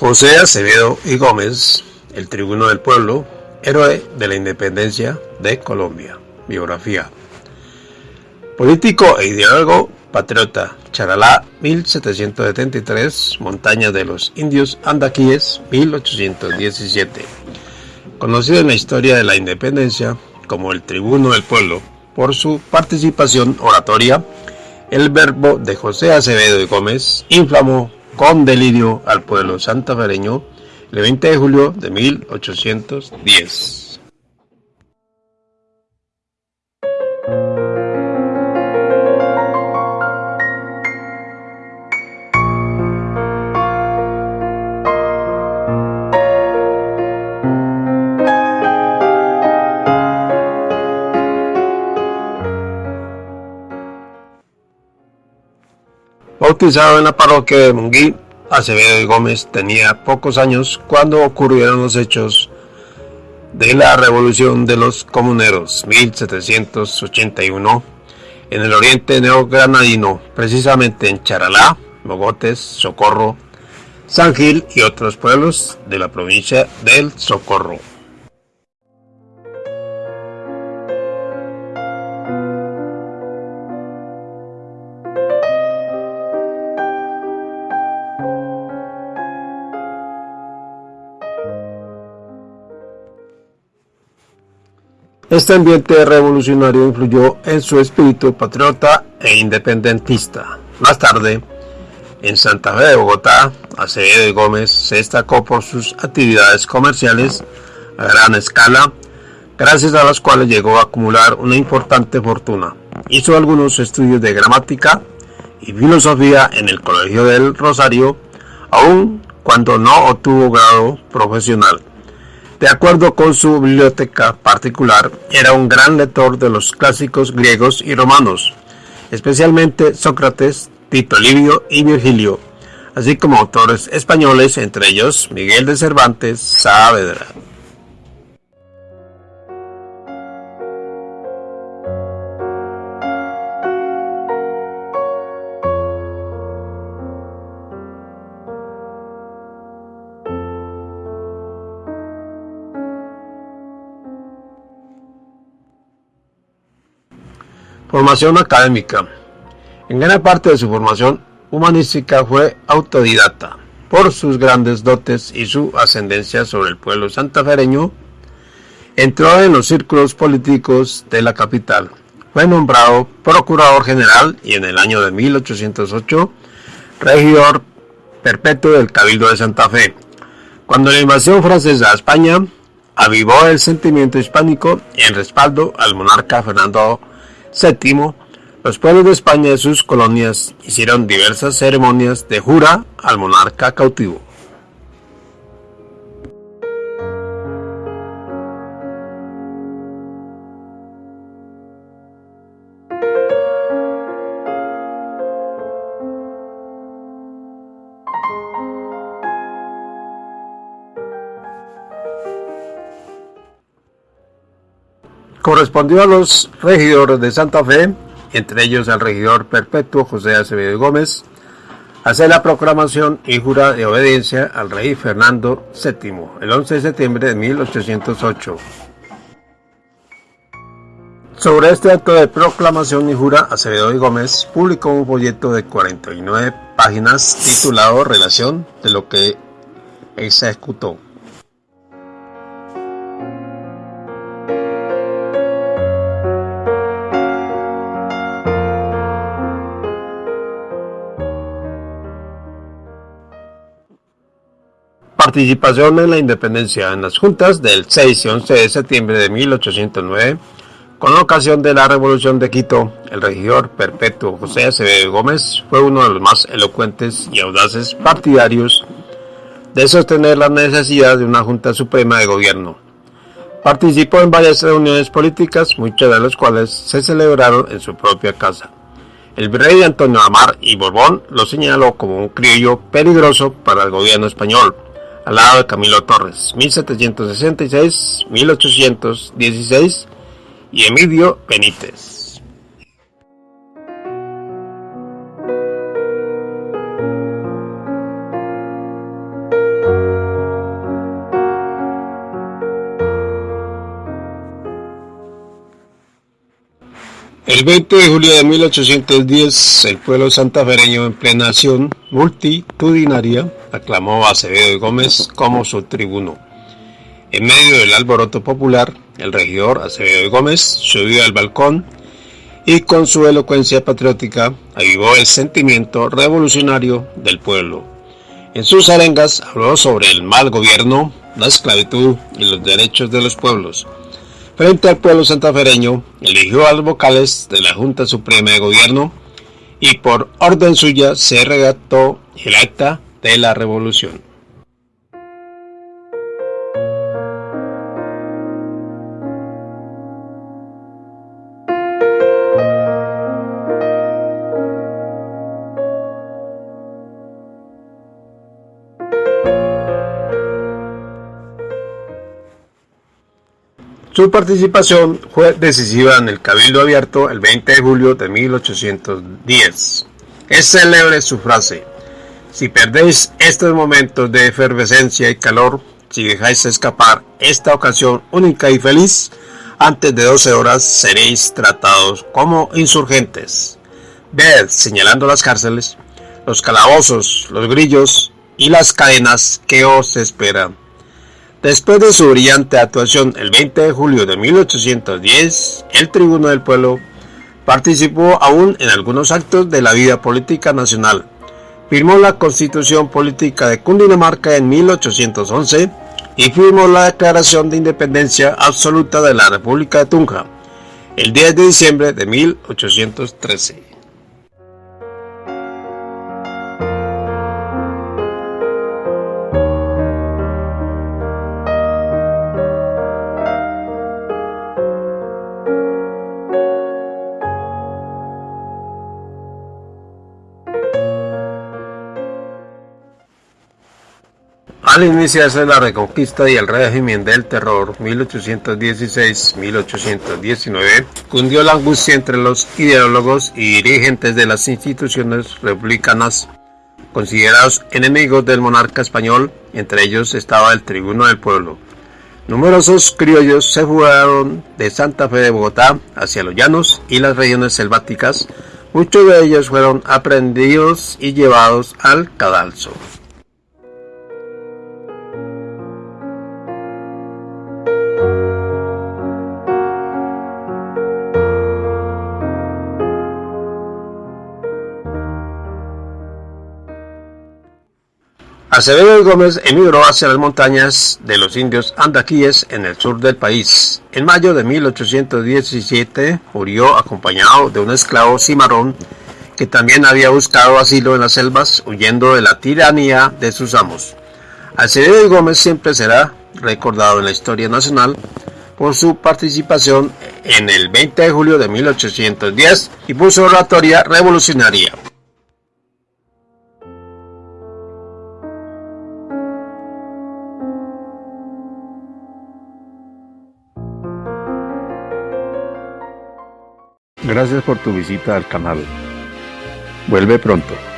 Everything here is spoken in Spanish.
José Acevedo y Gómez, el tribuno del pueblo, héroe de la independencia de Colombia. Biografía. Político e ideólogo patriota, Charalá, 1773, Montaña de los Indios Andaquíes, 1817. Conocido en la historia de la independencia como el tribuno del pueblo por su participación oratoria, el verbo de José Acevedo y Gómez inflamó con delirio al pueblo santafereño el 20 de julio de 1810. Bautizado en la parroquia de Munguí, Acevedo y Gómez tenía pocos años cuando ocurrieron los hechos de la Revolución de los Comuneros 1781 en el oriente neogranadino, precisamente en Charalá, Mogotes, Socorro, San Gil y otros pueblos de la provincia del Socorro. Este ambiente revolucionario influyó en su espíritu patriota e independentista. Más tarde, en Santa Fe de Bogotá, Acevedo Gómez se destacó por sus actividades comerciales a gran escala, gracias a las cuales llegó a acumular una importante fortuna. Hizo algunos estudios de gramática y filosofía en el Colegio del Rosario, aun cuando no obtuvo grado profesional. De acuerdo con su biblioteca particular, era un gran lector de los clásicos griegos y romanos, especialmente Sócrates, Tito Livio y Virgilio, así como autores españoles, entre ellos Miguel de Cervantes Saavedra. Formación académica. En gran parte de su formación humanística fue autodidacta. Por sus grandes dotes y su ascendencia sobre el pueblo santafereño, entró en los círculos políticos de la capital. Fue nombrado procurador general y en el año de 1808 regidor perpetuo del Cabildo de Santa Fe. Cuando la invasión francesa a España avivó el sentimiento hispánico en respaldo al monarca Fernando Séptimo, los pueblos de España y sus colonias hicieron diversas ceremonias de jura al monarca cautivo. Correspondió a los regidores de Santa Fe, entre ellos al regidor perpetuo José Acevedo Gómez, hacer la proclamación y jura de obediencia al rey Fernando VII el 11 de septiembre de 1808. Sobre este acto de proclamación y jura, Acevedo y Gómez publicó un folleto de 49 páginas titulado Relación de lo que ejecutó. Participación en la independencia en las juntas del 6 y 11 de septiembre de 1809. Con ocasión de la Revolución de Quito, el regidor perpetuo José Acevedo Gómez fue uno de los más elocuentes y audaces partidarios de sostener la necesidad de una Junta Suprema de Gobierno. Participó en varias reuniones políticas, muchas de las cuales se celebraron en su propia casa. El virrey Antonio Amar y Borbón lo señaló como un criollo peligroso para el gobierno español al lado de Camilo Torres, 1766, 1816 y Emilio Benítez. El 20 de julio de 1810, el pueblo santafereño en plena acción multitudinaria aclamó a Acevedo y Gómez como su tribuno. En medio del alboroto popular, el regidor Acevedo y Gómez subió al balcón y con su elocuencia patriótica avivó el sentimiento revolucionario del pueblo. En sus arengas habló sobre el mal gobierno, la esclavitud y los derechos de los pueblos Frente al pueblo santafereño, eligió a los vocales de la Junta Suprema de Gobierno y por orden suya se regató el acta de la revolución. Su participación fue decisiva en el Cabildo Abierto el 20 de julio de 1810. Es célebre su frase, si perdéis estos momentos de efervescencia y calor, si dejáis escapar esta ocasión única y feliz, antes de 12 horas seréis tratados como insurgentes. Ved, señalando las cárceles, los calabozos, los grillos y las cadenas que os esperan. Después de su brillante actuación el 20 de julio de 1810, el Tribuno del Pueblo participó aún en algunos actos de la vida política nacional. Firmó la Constitución Política de Cundinamarca en 1811 y firmó la Declaración de Independencia Absoluta de la República de Tunja el 10 de diciembre de 1813. Al iniciarse la reconquista y el régimen del terror 1816-1819, cundió la angustia entre los ideólogos y dirigentes de las instituciones republicanas, considerados enemigos del monarca español, entre ellos estaba el tribuno del pueblo. Numerosos criollos se fugaron de Santa Fe de Bogotá hacia los llanos y las regiones selváticas, muchos de ellos fueron aprendidos y llevados al cadalso. Acevedo Gómez emigró hacia las montañas de los indios andaquíes en el sur del país. En mayo de 1817 murió acompañado de un esclavo cimarrón que también había buscado asilo en las selvas huyendo de la tiranía de sus amos. Acevedo Gómez siempre será recordado en la historia nacional por su participación en el 20 de julio de 1810 y por su oratoria revolucionaria. Gracias por tu visita al canal. Vuelve pronto.